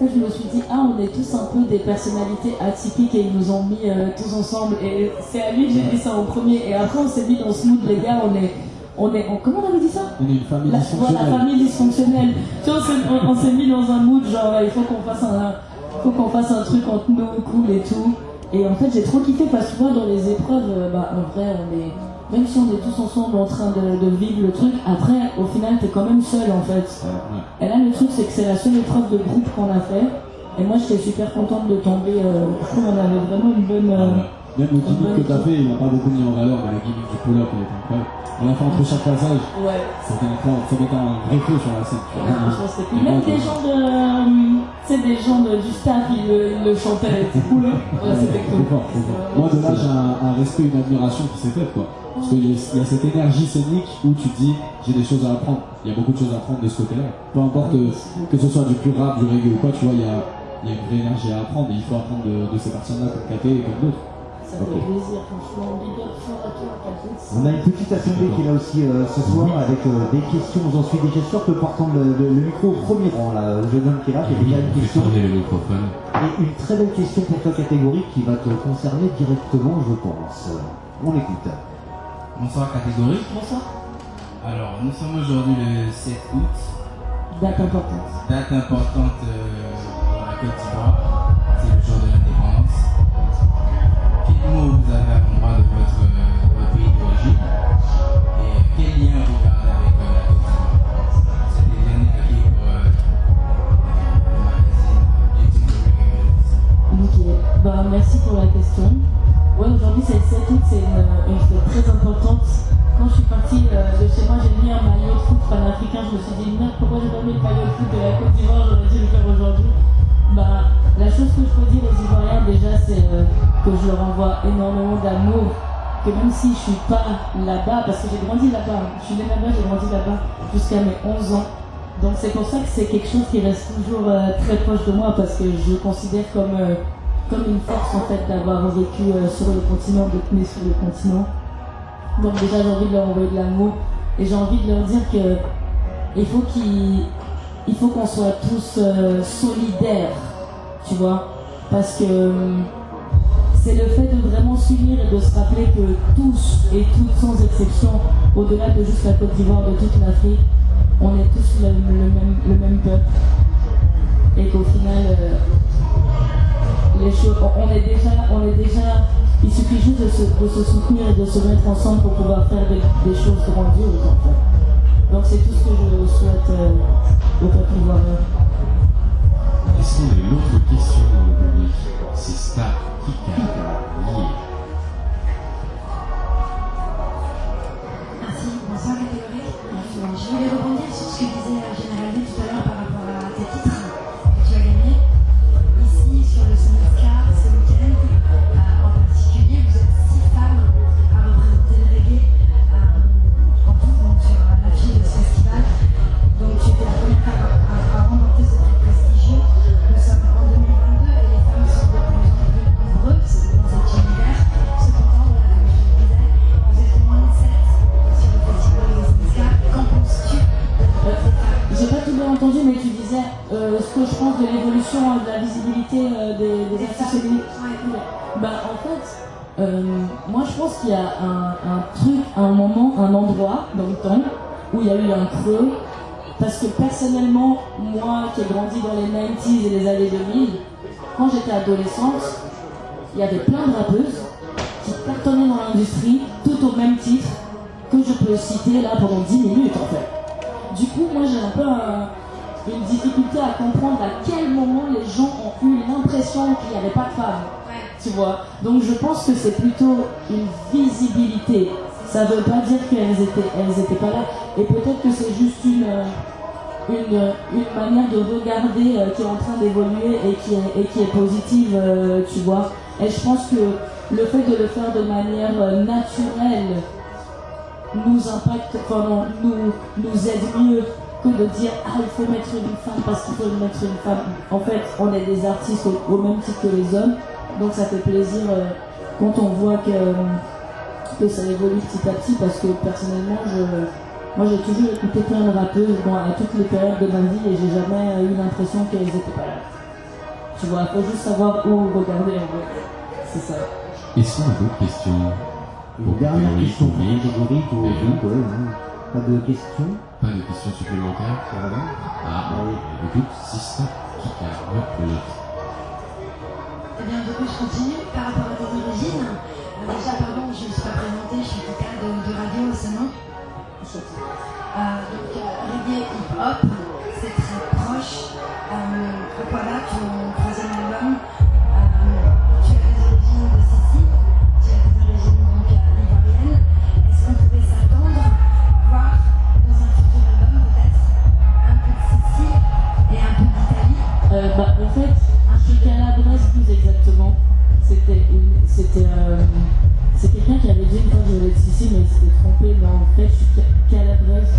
Je me suis dit, ah, on est tous un peu des personnalités atypiques et ils nous ont mis euh, tous ensemble. Et c'est à lui que j'ai dit ça en premier. Et après, on s'est mis dans ce mood, les gars, on est. On est, comment on avait dit ça? On est une famille La, dysfonctionnelle. voilà, famille dysfonctionnelle. Tu vois, on s'est- mis dans un mood genre il faut qu'on fasse un, faut qu'on fasse un truc entre nous cool et tout. Et en fait j'ai trop kiffé parce que souvent dans les épreuves, euh, bah en vrai on est, même si on est tous ensemble en train de, de vivre le truc, après au final t'es quand même seul en fait. Ouais. Et là le truc c'est que c'est la seule épreuve de groupe qu'on a fait. Et moi j'étais super contente de tomber. euh, je trouve qu'on avait vraiment une bonne. euh, Même le gimmick que t'as fait, il n'a pas beaucoup mis en valeur, mais le gimmick du pull-up, il était incroyable. On a fait entre chaque passage, ouais. c'était incroyable. Ça mettait un vrai feu sur la scène. Franchement, c'était cool. Même des gens de, euh, tu sais, des gens du staff, ils le, chantaient, c'était cool. Ouais, c'était cool. Fort. Moi, de là, j'ai un, respect, une admiration qui s'est faite, quoi. Parce qu'il y, a- cette énergie scénique où tu te dis, j'ai des choses à apprendre. Il y a beaucoup de choses à apprendre de ce côté-là. Peu importe euh, que ce soit du pur rap, du reggae ou quoi, tu vois, il y a, une vraie énergie à apprendre et il faut apprendre de, ces personnes-là comme KT et comme d'autres. Ça fait plaisir, franchement. On a une petite assemblée qui est là aussi euh, ce soir avec euh, des questions. J'en suis déjà sûr que portant le, le- le micro au premier rang, là, le jeune homme qui est là, il y a déjà une question. Et une très belle question pour toi catégorique qui va te concerner directement, je pense. On écoute. Bonsoir catégorie. Bonsoir. Alors, nous sommes aujourd'hui le 7 août, Date importante. date importante euh, pour la Côte d'Ivoire. Merci pour la question. Ouais, aujourd'hui 7 août, c'est une, très importante. Quand je suis partie euh, de chez moi, j'ai mis un maillot de foot panafricain. Je me suis dit, merde, pourquoi j'ai pas mis le maillot de foot de la Côte d'Ivoire? J'aurais dû le faire aujourd'hui. Bah, la chose que je peux dire aux Ivoiriens déjà, c'est euh, que je leur envoie énormément d'amour. Que même si je suis pas là-bas, parce que j'ai grandi là-bas, je suis née là-bas, j'ai grandi là-bas jusqu'à mes 11 ans. Donc c'est pour ça que c'est quelque chose qui reste toujours euh, très proche de moi parce que je considère comme, euh, comme une force en fait d'avoir vécu euh, sur le continent, d'être né sur le continent. Donc déjà j'ai envie de leur envoyer de l'amour et j'ai envie de leur dire que il faut qu'ils il faut qu'on soit tous solidaires, tu vois, parce que euh, c'est le fait de vraiment s'unir et de se rappeler que tous et toutes sans exception, au-delà de juste la Côte d'Ivoire, de toute l'Afrique, on est tous le, même, le même peuple et qu'au final euh, les choses, on est déjà, on est déjà, il suffit juste de se, soutenir et de se mettre ensemble pour pouvoir faire des, choses grandioses en. Donc c'est tout ce que je souhaite euh, au peuple un moment, un endroit dans le temps où il y a eu un creux. Parce que personnellement, moi qui ai grandi dans les 90s et les années 2000, quand j'étais adolescente, il y avait plein de rappeuses qui cartonnaient dans l'industrie, tout au même titre, que je peux citer là pendant 10 minutes en fait. Du coup, moi j'ai un peu un- une difficulté à comprendre à quel moment les gens ont eu l'impression qu'il n'y avait pas de femmes. Tu vois Donc je pense que c'est plutôt une visibilité. Ça veut pas dire qu'elles étaient, elles étaient pas là. Et peut-être que c'est juste une, euh, une, euh, une manière de regarder euh, qui est en train d'évoluer et qui est, et qui est positive, tu vois. Et je pense que le fait de le faire de manière naturelle nous impacte, nous, nous aide mieux que de dire ah il faut mettre une femme parce qu'il faut mettre une femme. En fait, on est des artistes au, même titre que les hommes, donc ça fait plaisir quand on voit que, que ça évolue petit à petit parce que personnellement, je, moi j'ai toujours écouté plein de rappeuses bon, à toutes les périodes de ma vie et j'ai jamais eu l'impression qu'elles étaient pas là. Tu vois, faut juste savoir où regarder en fait. C'est ça. Est-ce qu'on a d'autres questions Une dernière question pour Grégory, pour ouais. Pas de questions Pas de questions supplémentaires Ça va? Ah, écoute, si ça, qui a le Eh bien, du coup, je continue par rapport à tes origines. Euh, déjà, pardon, je ne me suis pas présentée, je suis Kika de, de Radio Océan. Euh, donc, euh, reggae hip-hop, c'est très proche. Euh, Aquaba, ton troisième album, tu as des origines de Sissi, tu as des origines donc ivoiriennes. Est-ce qu'on pouvait s'attendre à voir dans un futur album peut-être un peu de Sissi et un peu d'Italie? Bah, en fait, je suis calabraise plus exactement. C'était c'était, c'est quelqu'un qui avait dit une fois que je voulais être Sicile, mais il s'était trompé. Mais en fait, je suis ca- calabraise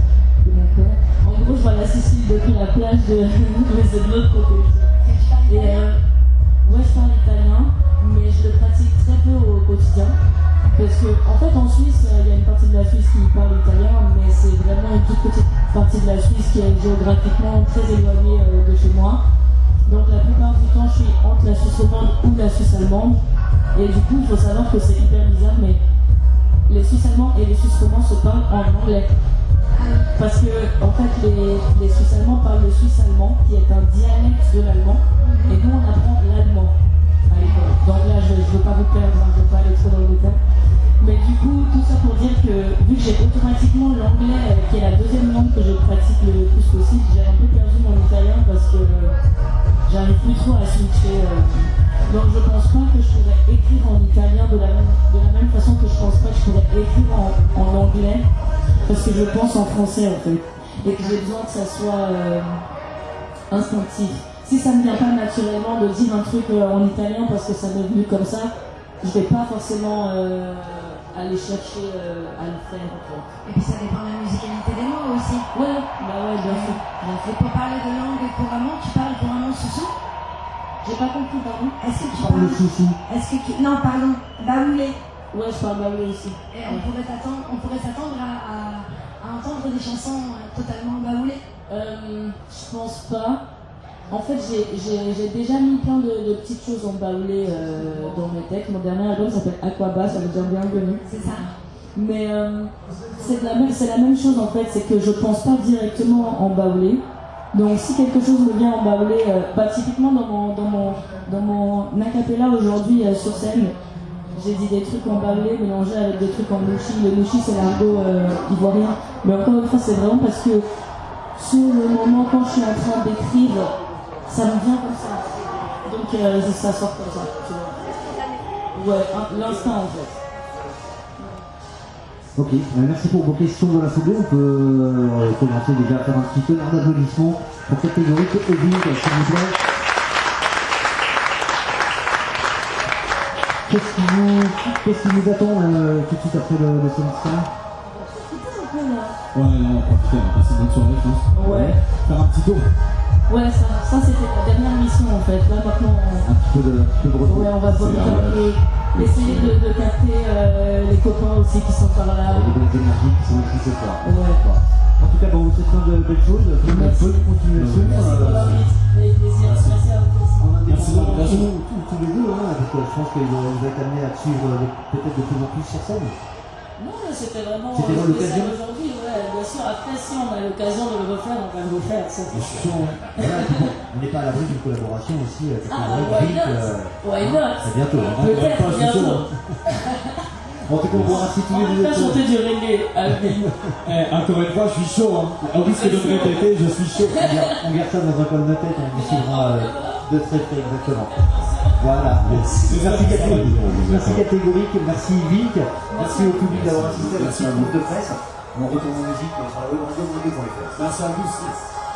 de mon père. En gros, je vois la Sicile depuis la plage de, mais c'est de l'autre côté. Et euh, je parle italien, mais je le pratique très peu au quotidien. Parce que, en fait, en Suisse, euh, il y a une partie de la Suisse qui parle italien, mais c'est vraiment une toute petite partie de la Suisse qui est géographiquement très éloignée euh, de chez moi. Donc, la plupart du temps, je suis entre la Suisse romande ou la Suisse allemande. Et du coup, il faut savoir que c'est hyper bizarre, mais les Suisses allemands et les Suisses romands se parlent en anglais. Parce que, en fait, les, les Suisses allemands parlent le suisse allemand, qui est un dialecte de l'allemand, et nous, on apprend l'allemand à l'école. Donc là, je ne veux pas vous perdre, hein, je ne veux pas aller trop dans le détail. Mais du coup, tout ça pour dire que, vu que j'ai automatiquement l'anglais, euh, qui est la deuxième langue que je pratique le plus trop à switcher. Donc je pense pas que je pourrais écrire en italien de la même, de la même façon que je pense pas que je pourrais écrire en, en anglais parce que je pense en français en fait et que j'ai besoin que ça soit euh, instinctif. Si ça ne vient pas naturellement de dire un truc euh, en italien parce que ça m'est venu comme ça, je vais pas forcément euh, aller chercher euh, à le faire en fait. Et puis ça dépend de la musicalité des mots aussi. Ouais, bah ouais, bien sûr, Et pour parler de langue couramment, tu parles J'ai pas compris, pardon Est-ce que tu Parle le parles. Est-ce que tu... Non, pardon, baoulé. Ouais, je parle baoulé aussi. Et on pourrait s'attendre, on pourrait s'attendre à, à- à entendre des chansons euh, totalement baoulées. Euh, je pense pas. En fait, j'ai- déjà mis plein de, de petites choses en baoulé euh, dans mes textes. Mon dernier album s'appelle Aquaba, ça veut dire bienvenue. C'est ça. Mais euh, c'est la la même chose en fait, c'est que je pense pas directement en baoulé. Donc si quelque chose me vient en euh, bah, typiquement dans mon dans mon dans mon acapella aujourd'hui euh, sur scène, j'ai dit des trucs en baoulé mélangés avec des trucs en louchi. Le louchi c'est l'argot euh, ivoirien. Mais encore une fois, c'est vraiment parce que sur le moment quand je suis en train d'écrire, ça me vient comme ça. Donc euh, ça sort comme ça. Tu vois. Ouais, l'instinct en fait. Ok, euh, merci pour vos questions dans la foulée. On peut euh, commencer déjà à faire un petit tonnerre d'applaudissements pour catégorie que Evie, s'il vous plaît. Qu'est-ce qui vous, qu'est-ce qui nous attend euh, tout de suite après le, le Star Ouais, là, on va profiter, on va passer une bonne soirée, je pense. Ouais. Faire un petit tour. Ouais, ça, ça c'était la dernière mission en fait. Là maintenant, Un petit peu de, peu de on, retour. ouais, on va capter, essayer de, de capter euh, les copains aussi qui sont par là. Les bonnes énergies qui sont ici ce soir. Ouais. En tout cas, bon, on vous souhaite plein de belles choses, bonne continuation. Merci pour euh, l'invite. Avec plaisir. Merci à vous. Merci l'invitation. tous, les deux, hein, parce que je pense que vous êtes amenés à suivre euh, peut-être de plus en plus sur scène. Non, mais c'était vraiment C'était euh, l'occasion. spécial aujourd'hui. Ouais, bien sûr. Après, si on a l'occasion de le refaire, on va le refaire. Ça, c'est sûr. Hein. Voilà, on n'est pas à l'abri d'une collaboration aussi avec Ah, le why Rick, not? euh, Why not? C'est bientôt. hein. Peut-être pas, je suis bientôt. chaud, En tout cas, on si tous les va deux chanter du reggae à. Eh, encore une fois, je suis chaud. Hein. Au risque de me répéter, je suis chaud. on garde, on garde ça dans un coin de tête, on vous suivra euh, de très près, exactement. Voilà. Merci catégorique, merci catégorique, merci Vic, merci au public d'avoir assisté à Merci cette à vous. conférence de presse. On retourne en musique sur la web radio.fr. Merci à vous.